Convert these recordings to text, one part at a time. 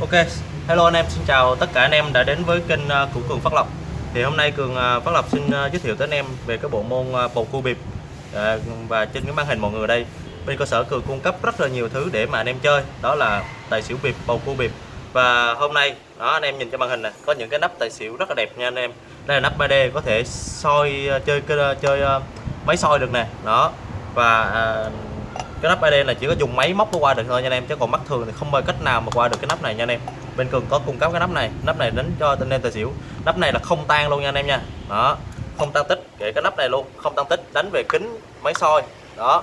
Ok, hello anh em, xin chào tất cả anh em đã đến với kênh ờ, của Cường Phát Lộc. Thì hôm nay Cường ờ, Phát Lộc xin ờ, giới thiệu tới anh em về cái bộ môn bầu cua bịp. Và trên cái màn hình mọi người đây Bên cơ sở Cường cung cấp rất là nhiều thứ để mà anh em chơi. Đó là tài xỉu bịp, bầu cua bịp. Và hôm nay, đó anh em nhìn trên màn hình này Có những cái nắp tài xỉu rất là đẹp nha anh em. Đây là nắp 3D, có thể soi, chơi chơi máy soi được nè. Đó, và cái nắp ID là chỉ có dùng máy móc nó qua được thôi nha anh em chứ còn mắt thường thì không bao cách nào mà qua được cái nắp này nha anh em. Bên cường có cung cấp cái nắp này nắp này đến cho tên em tài xỉu. Nắp này là không tan luôn nha anh em nha. Đó không tăng tích kể cái nắp này luôn không tăng tích đánh về kính máy soi. Đó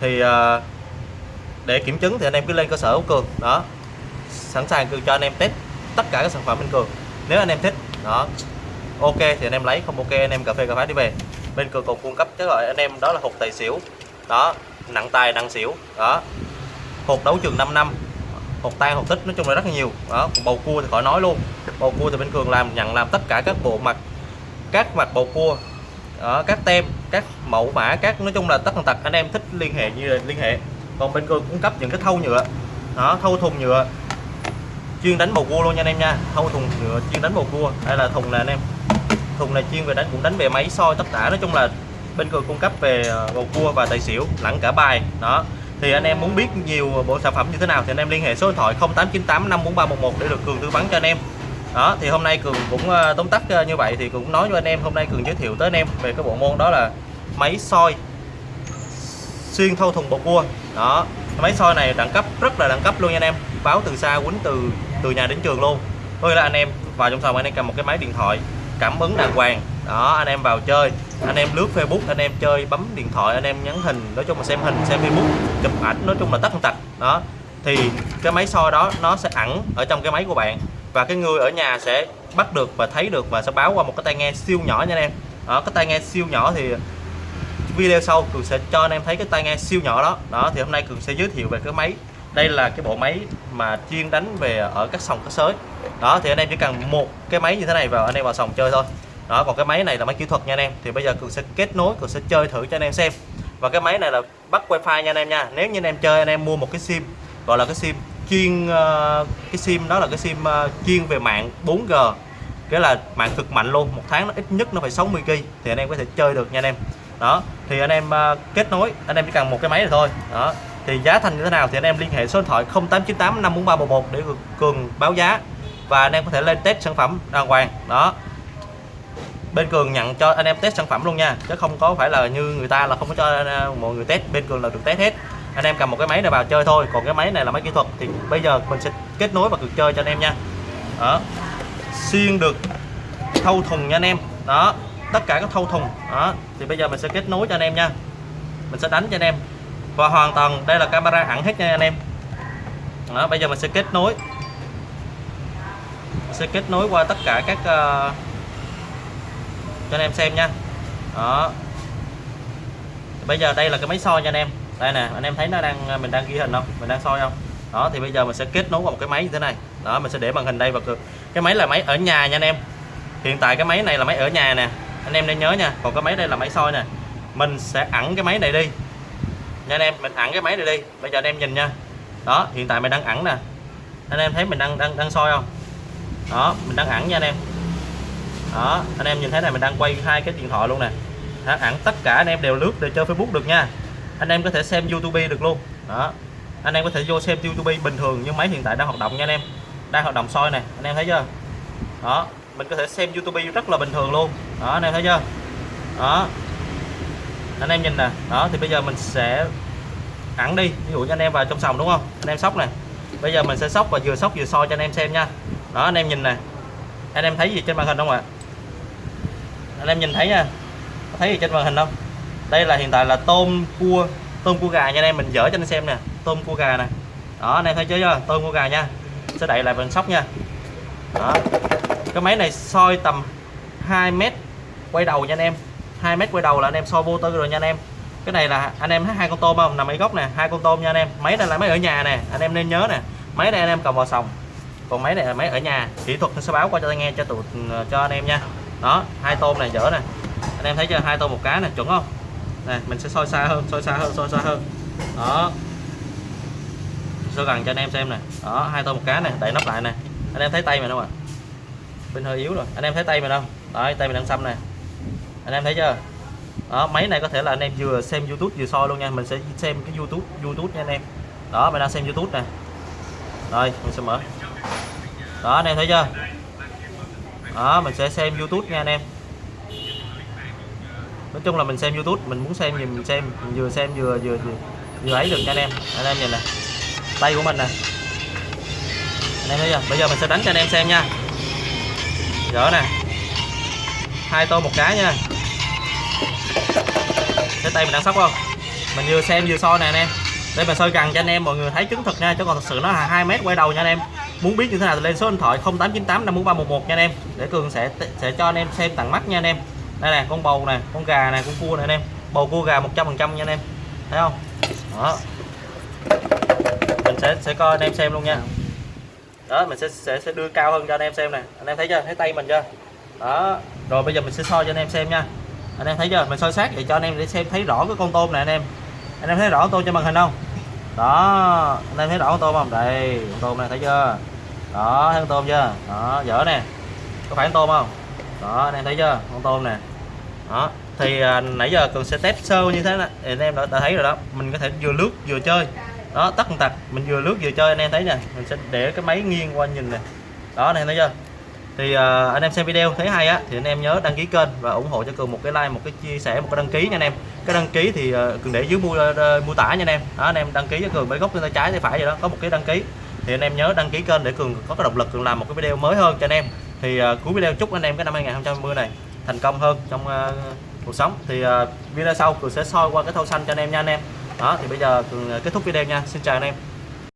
thì uh, để kiểm chứng thì anh em cứ lên cơ sở của cường. Đó sẵn sàng cường cho anh em test tất cả các sản phẩm bên cường. Nếu anh em thích đó ok thì anh em lấy không ok anh em cà phê cà phá đi về. Bên cường còn cung cấp cái gọi anh em đó là hộp tài xỉu. Đó nặng tài nặng xỉu. Đó. Hột đấu trường 5 năm. Hột tan hột tích nói chung là rất là nhiều. Đó còn bầu cua thì khỏi nói luôn. Bầu cua thì bên cường làm nhận làm tất cả các bộ mặt các mặt bầu cua. Đó, các tem các mẫu mã các nói chung là tất tần tật anh em thích liên hệ như liên hệ. Còn bên cường cung cấp những cái thâu nhựa. Đó thâu thùng nhựa. Chuyên đánh bầu cua luôn nha anh em nha. Thâu thùng nhựa chuyên đánh bầu cua. Đây là thùng nè anh em. Thùng này chuyên về đánh cũng đánh về máy soi tất cả. Nói chung là bên cường cung cấp về ờ, bầu cua và tài xỉu, lẫn cả bài, đó. Thì anh em muốn biết nhiều bộ sản phẩm như thế nào thì anh em liên hệ số điện thoại 0898 54311 để được cường tư vấn cho anh em. Đó, thì hôm nay cường cũng ờ, tóm tắt ờ, như vậy thì cũng nói cho anh em, hôm nay cường giới thiệu tới anh em về cái bộ môn đó là máy soi xuyên thâu thùng bầu cua. Đó máy soi này đẳng cấp, rất là đẳng cấp luôn nha anh em. Báo từ xa, quýnh từ từ nhà đến trường luôn. Thôi là anh em vào trong phòng anh em cầm một cái máy điện thoại, cảm ứng đàng hoàng đó, anh em vào chơi. Anh em lướt Facebook, anh em chơi, bấm điện thoại, anh em nhắn hình, nói chung là xem hình, xem Facebook, chụp ảnh, nói chung là tất tật. Đó, thì cái máy soi đó, nó sẽ ẩn ở trong cái máy của bạn. Và cái người ở nhà sẽ bắt được và thấy được và sẽ báo qua một cái tai nghe siêu nhỏ nha anh em. Đó, cái tai nghe siêu nhỏ thì video sau cường sẽ cho anh em thấy cái tai nghe siêu nhỏ đó. Đó, thì hôm nay cường sẽ giới thiệu về cái máy. Đây là cái bộ máy mà chuyên đánh về ở các sòng cá sới. Đó, thì anh em chỉ cần một cái máy như thế này vào anh em vào sòng chơi thôi đó, còn cái máy này là máy kỹ thuật nha anh em. Thì bây giờ cường sẽ kết nối, cường sẽ chơi thử cho anh em xem. Và cái máy này là bắt wifi nha anh em nha. Nếu như anh em chơi, anh em mua một cái sim, gọi là cái sim chuyên ờ, cái sim đó là cái sim ờ, chuyên về mạng 4G cái là mạng cực mạnh luôn, một tháng nó ít nhất nó phải 60 GB thì anh em có thể chơi được nha anh em. Đó, thì anh em ờ, kết nối, anh em chỉ cần một cái máy này thôi. Đó, thì giá thành như thế nào thì anh em liên hệ số điện thoại 0898 54311 để cường báo giá. Và anh em có thể lên test sản phẩm đàng hoàng. Đó bên cường nhận cho anh em test sản phẩm luôn nha chứ không có phải là như người ta là không có cho à, mọi người test. Bên cường là được test hết. Anh em cầm một cái máy này vào chơi thôi còn cái máy này là máy kỹ thuật thì bây giờ mình sẽ kết nối và cực chơi cho anh em nha. Đó. Xuyên được thâu thùng nha anh em. Đó tất cả các thâu thùng. Đó thì bây giờ mình sẽ kết nối cho anh em nha. Mình sẽ đánh cho anh em. Và hoàn toàn đây là camera ẩn hết nha anh em. Đó bây giờ mình sẽ kết nối. Mình sẽ kết nối qua tất cả các uh, cho anh em xem nha. Đó. Bây giờ đây là cái máy soi nha anh em. Đây nè, anh em thấy nó đang, mình đang ghi hình không? Mình đang soi không? Đó, thì bây giờ mình sẽ kết nối vào một cái máy như thế này. Đó, mình sẽ để màn hình đây vào và cái máy là máy ở nhà nha anh em. Hiện tại cái máy này là máy ở nhà nè. Anh em nên nhớ nha. Còn cái máy đây là máy soi nè. Mình sẽ ẩn cái máy này đi. Nha anh em, mình ẩn cái máy này đi. Bây giờ anh em nhìn nha. Đó, hiện tại mình đang ẩn nè. Anh em thấy mình đang đang đang soi không? Đó, mình đang ẩn nha anh em đó, anh em nhìn thấy này, mình đang quay hai cái điện thoại luôn nè. Hẳn tất cả anh em đều lướt để chơi Facebook được nha. Anh em có thể xem YouTube được luôn. Đó, anh em có thể vô xem YouTube bình thường nhưng máy hiện tại đang hoạt động nha anh em. Đang hoạt động soi này anh em thấy chưa? Đó, mình có thể xem YouTube rất là bình thường luôn. Đó, anh em thấy chưa? Đó. Anh em nhìn nè, đó, thì bây giờ mình sẽ ẩn đi, ví dụ như anh em vào trong sòng đúng không? Anh em sóc này bây giờ mình sẽ sóc và vừa sóc vừa soi cho anh em xem nha. Đó, anh em nhìn nè. Anh em thấy gì trên màn hình không ạ? Anh em nhìn thấy nha. Thấy gì trên màn hình không? Đây là hiện tại là tôm cua tôm cua gà nha anh em, mình dở cho anh xem nè. Tôm cua gà nè. Đó, anh em thấy chưa? Tôm cua gà nha. Sẽ đậy lại bằng sóc nha. Đó. Cái máy này soi tầm 2 mét quay đầu nha anh em. 2 mét quay đầu là anh em soi vô tư rồi nha anh em. Cái này là anh em thấy hai con tôm không? Nằm ở góc nè, hai con tôm nha anh em. Máy này là máy ở nhà nè, anh em nên nhớ nè. Máy này anh em cầm vào sòng. Còn máy này là máy ở nhà. Kỹ thuật sẽ báo qua cho anh nghe cho tụi cho anh em nha đó, hai tôm này dở nè. Anh em thấy chưa? Hai tôm một cá này chuẩn không? Này mình sẽ soi xa hơn, soi xa hơn, soi xa hơn. Đó. Sơ gần cho anh em xem nè. Đó, hai tôm một cá nè, đậy nắp lại nè. Anh em thấy tay mình không ạ? Bên hơi yếu rồi. Anh em thấy tay mình không? Đấy, tay mình đang xăm nè. Anh em thấy chưa? Đó, máy này có thể là anh em vừa xem youtube vừa soi luôn nha. Mình sẽ xem cái youtube youtube nha anh em. Đó, mình đang xem youtube nè. Rồi, mình sẽ mở. Đó, anh em thấy chưa? Đó mình sẽ xem youtube nha anh em. Nói chung là mình xem youtube mình muốn xem gì mình xem mình vừa xem vừa vừa vừa, vừa ấy được nha anh em. Anh em nhìn nè tay của mình nè. Anh em thấy chưa? Bây giờ mình sẽ đánh cho anh em xem nha. Dở nè. Hai tô một cái nha. Cái tay mình đang sóc không? Mình vừa xem vừa soi nè anh em. Đây mình soi gần cho anh em mọi người thấy chứng thực nha chứ còn thật sự nó là hai mét quay đầu nha anh em muốn biết như thế nào thì lên số điện thoại 0898 54311 nha anh em. Để cường sẽ sẽ cho anh em xem tặng mắt nha anh em. Đây nè, con bầu nè, con gà nè, con cua nè anh em. Bầu, cua, gà 100 phần trăm nha anh em. Thấy không? Đó. Mình sẽ sẽ coi anh em xem luôn nha. Đó, mình sẽ sẽ sẽ đưa cao hơn cho anh em xem nè. Anh em thấy chưa? Thấy tay mình chưa? Đó. Rồi bây giờ mình sẽ soi cho anh em xem nha. Anh em thấy chưa? Mình soi sát để cho anh em để xem thấy rõ cái con tôm này anh em. Anh em thấy rõ tôm trên màn hình không? Đó anh em thấy rõ con tôm không? Đây con tôm này thấy chưa? Đó thấy con tôm chưa? Đó dở nè. Có phải con tôm không? Đó anh em thấy chưa? Con tôm nè. Đó thì à, nãy giờ cường sẽ test sơ như thế này. Anh em đã, đã thấy rồi đó. Mình có thể vừa lướt vừa chơi. Đó tắt tật mình vừa lướt vừa chơi anh em thấy nè. Mình sẽ để cái máy nghiêng qua nhìn nè. Đó anh em thấy chưa? Thì uh, anh em xem video thấy hay á thì anh em nhớ đăng ký kênh và ủng hộ cho cường một cái like một cái chia sẻ một cái đăng ký nha anh em. Cái đăng ký thì uh, cường để dưới mô, uh, ờ, mô tả nha anh em. Đó anh em đăng ký cho cường bên góc bên tay trái tay phải vậy đó có một cái đăng ký. Thì anh em nhớ đăng ký kênh để cường có cái động lực cường làm một cái video mới hơn cho anh em. Thì uh, cuối video chúc anh em cái năm 2020 này thành công hơn trong uh, cuộc sống. Thì uh, video sau cường sẽ soi qua cái thau xanh cho anh em nha anh em. Đó thì bây giờ cường kết thúc video nha. Xin chào anh em.